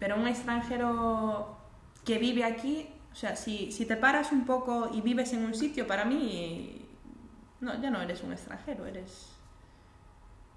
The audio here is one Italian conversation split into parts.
pero un extranjero que vive aquí, o sea, si, si te paras un poco y vives en un sitio, para mí, no, ya no eres un extranjero, eres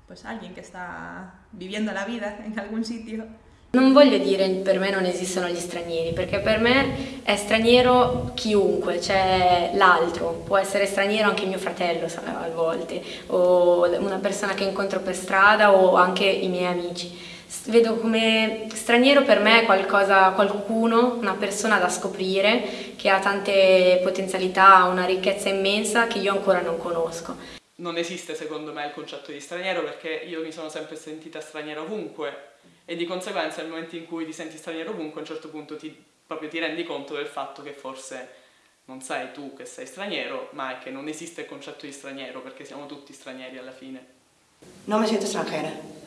pues alguien che sta vivendo la vita in alcun sitio. Non voglio dire per me non esistono gli stranieri, perché per me è straniero chiunque, cioè l'altro, può essere straniero anche mio fratello a volte, o una persona che incontro per strada o anche i miei amici. Vedo come straniero per me qualcosa, qualcuno, una persona da scoprire che ha tante potenzialità, una ricchezza immensa che io ancora non conosco non esiste secondo me il concetto di straniero perché io mi sono sempre sentita straniera ovunque e di conseguenza nel momento in cui ti senti straniero ovunque a un certo punto ti, proprio ti rendi conto del fatto che forse non sei tu che sei straniero ma è che non esiste il concetto di straniero perché siamo tutti stranieri alla fine. Non mi sento extranjera.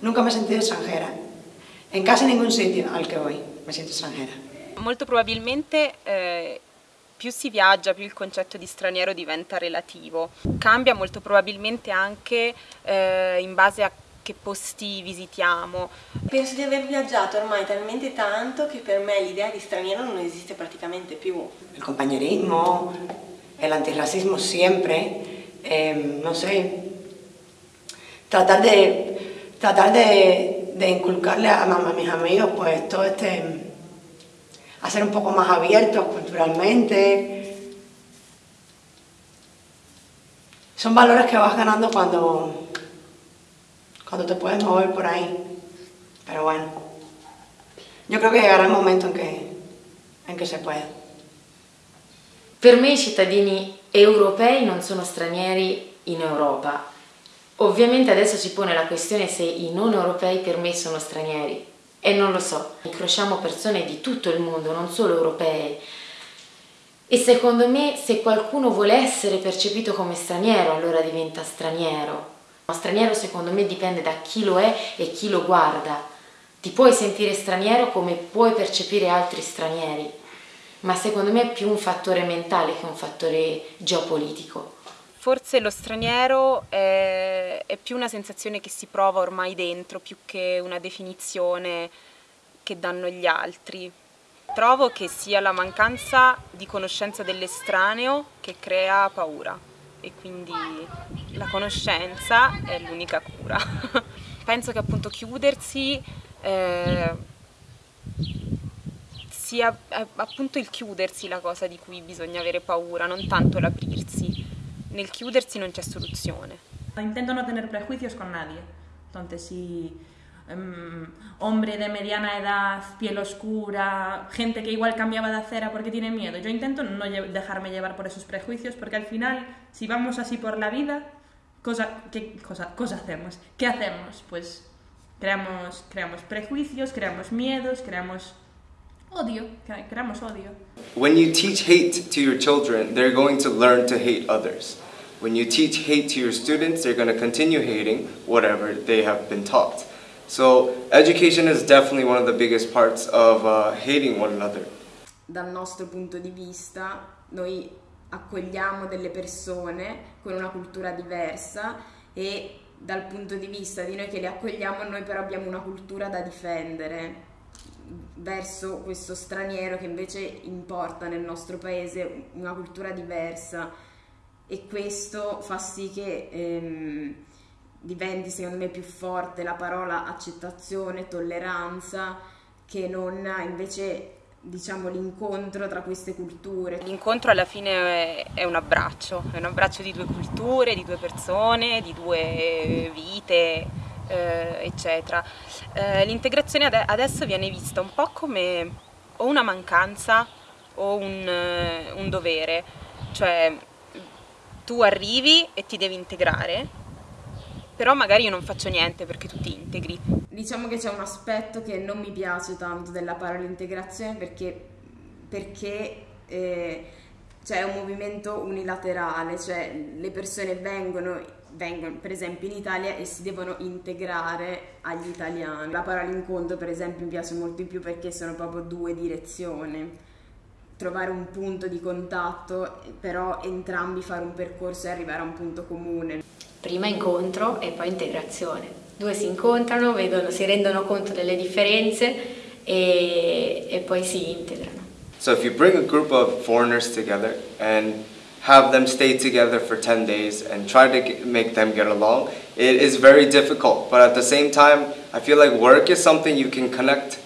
Nunca mi he sentido extranjera. En casi ningún sitio al che voy mi sento extranjera. Molto probabilmente eh, più si viaggia, più il concetto di straniero diventa relativo. Cambia molto probabilmente anche eh, in base a che posti visitiamo. Penso di aver viaggiato ormai talmente tanto che per me l'idea di straniero non esiste praticamente più. Il compañerismo, el antirracismo siempre, eh, no sé, tratar de, tratar de, de inculcarle a, mis amigos pues todo este a ser un poco más abiertos culturalmente. Son valores que vas ganando cuando, cuando te puedes mover por ahí. Pero bueno, yo creo que llegará el momento en que, en que se pueda. Per me i cittadini europei non sono stranieri in Europa. Ovviamente adesso si pone la questione se i non europei per me sono stranieri. E non lo so, incrociamo persone di tutto il mondo, non solo europee. E secondo me se qualcuno vuole essere percepito come straniero, allora diventa straniero. Ma straniero secondo me dipende da chi lo è e chi lo guarda. Ti puoi sentire straniero come puoi percepire altri stranieri, ma secondo me è più un fattore mentale che un fattore geopolitico. Forse lo straniero è, è, più una sensazione che si prova ormai dentro, più che una definizione che danno gli altri. Trovo che sia la mancanza di conoscenza dell'estraneo che crea paura e quindi la conoscenza è l'unica cura. Penso che appunto chiudersi eh, sia appunto il chiudersi la cosa di cui bisogna avere paura, non tanto l'aprirsi. Nel chiudersi non c'è soluzione. Intento no tener prejuicios con nadie. Entonces, si um, hombre de mediana edad, piel oscura, gente que igual cambiaba de acera porque tiene miedo, yo intento no dejarme llevar por esos prejuicios porque al final, si vamos así por la vida, cosa, ¿qué cosa, cosa hacemos? ¿Qué hacemos? Pues creamos, creamos prejuicios, creamos miedos, creamos odio, creamos odio. When you teach hate to your children, they're going to learn to hate others. When you teach hate to your students, they're going to continue hating whatever they have been taught. So education is definitely one of the biggest parts of uh, hating one another. Dal nostro punto di vista, noi accogliamo delle persone con una cultura diversa e dal punto di vista di noi che le accogliamo, noi però abbiamo una cultura da difendere verso questo straniero che invece importa nel nostro paese una cultura diversa e questo fa sì che ehm, diventi secondo me più forte la parola accettazione, tolleranza che non invece diciamo l'incontro tra queste culture. L'incontro alla fine è, un abbraccio, è un abbraccio di due culture, di due persone, di due vite eh, eccetera. Eh, l'integrazione ad adesso viene vista un po' come o una mancanza o un, eh, un dovere, cioè tu arrivi e ti devi integrare, però magari io non faccio niente perché tu ti integri. Diciamo che c'è un aspetto che non mi piace tanto della parola integrazione perché, perché eh, c'è un movimento unilaterale, cioè le persone vengono vengono per esempio in Italia e si devono integrare agli italiani. La parola incontro per esempio mi piace molto di più perché sono proprio due direzioni. Trovare un punto di contatto, però entrambi fare un percorso e arrivare a un punto comune. Prima incontro e poi integrazione. due si incontrano, vedono, si rendono conto delle differenze e, e poi si integrano. So if you bring a group of foreigners together and have them stay together for 10 days and try to make them get along, it is very difficult. But at the same time, I feel like work is something you can connect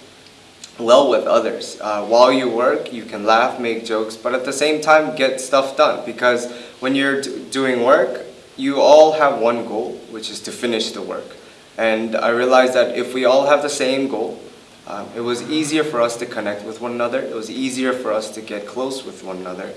well with others. Uh, while you work, you can laugh, make jokes, but at the same time, get stuff done. Because when you're doing work, you all have one goal, which is to finish the work. And I realized that if we all have the same goal, um, it was easier for us to connect with one another. It was easier for us to get close with one another.